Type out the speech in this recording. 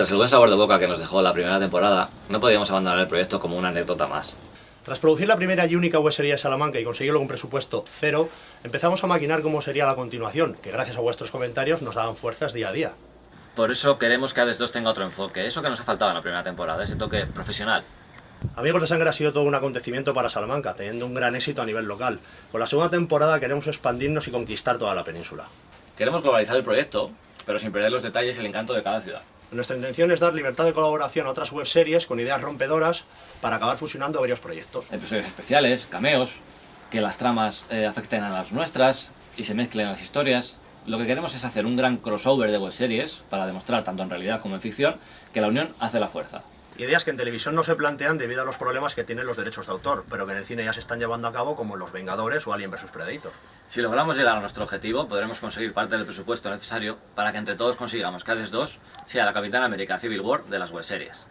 Tras el buen sabor de boca que nos dejó la primera temporada, no podíamos abandonar el proyecto como una anécdota más. Tras producir la primera y única serie de Salamanca y conseguirlo con presupuesto cero, empezamos a maquinar cómo sería la continuación, que gracias a vuestros comentarios nos daban fuerzas día a día. Por eso queremos que Hades 2 tenga otro enfoque, eso que nos ha faltado en la primera temporada, ese toque profesional. Amigos de Sangre ha sido todo un acontecimiento para Salamanca, teniendo un gran éxito a nivel local. Con la segunda temporada queremos expandirnos y conquistar toda la península. Queremos globalizar el proyecto, pero sin perder los detalles y el encanto de cada ciudad. Nuestra intención es dar libertad de colaboración a otras webseries con ideas rompedoras para acabar fusionando varios proyectos. Episodios especiales, cameos, que las tramas eh, afecten a las nuestras y se mezclen las historias. Lo que queremos es hacer un gran crossover de webseries para demostrar, tanto en realidad como en ficción, que la unión hace la fuerza. Ideas que en televisión no se plantean debido a los problemas que tienen los derechos de autor, pero que en el cine ya se están llevando a cabo como Los Vengadores o Alien vs Predator. Si logramos llegar a nuestro objetivo, podremos conseguir parte del presupuesto necesario para que entre todos consigamos que Hades 2 sea la Capitán América Civil War de las webseries.